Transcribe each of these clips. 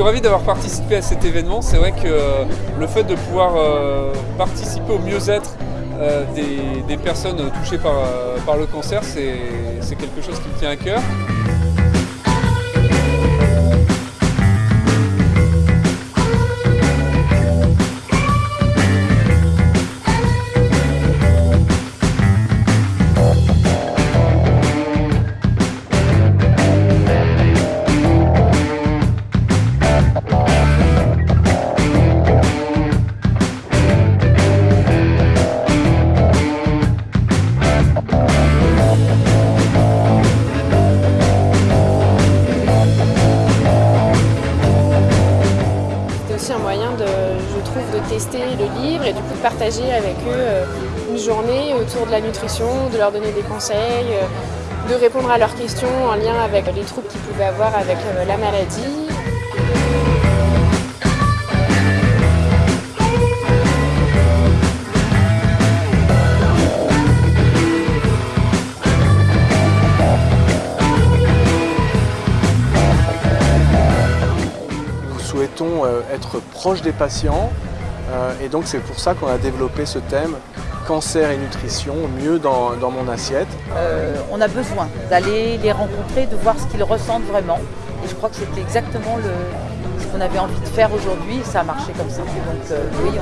suis ravi d'avoir participé à cet événement. C'est vrai que euh, le fait de pouvoir euh, participer au mieux-être euh, des, personnes touchées par le cancer, c'est quelque chose qui me tient à cœur. Tester le livre et du coup de partager avec eux euh, une journée autour de la nutrition, de leur donner des conseils, euh, de répondre à leurs questions en lien avec les troubles qu'ils pouvaient avoir avec euh, la maladie. Nous souhaitons être proche des patients et donc c'est pour ça qu'on a développé ce thème cancer et nutrition mieux dans, mon assiette. Euh, on a besoin d'aller les rencontrer, de voir ce qu'ils ressentent vraiment. Et je crois que c'était exactement ce qu'on avait envie de faire aujourd'hui ça a marché comme ça. Donc euh, oui,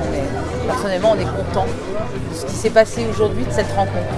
personnellement, on est content de ce qui s'est passé aujourd'hui, de cette rencontre.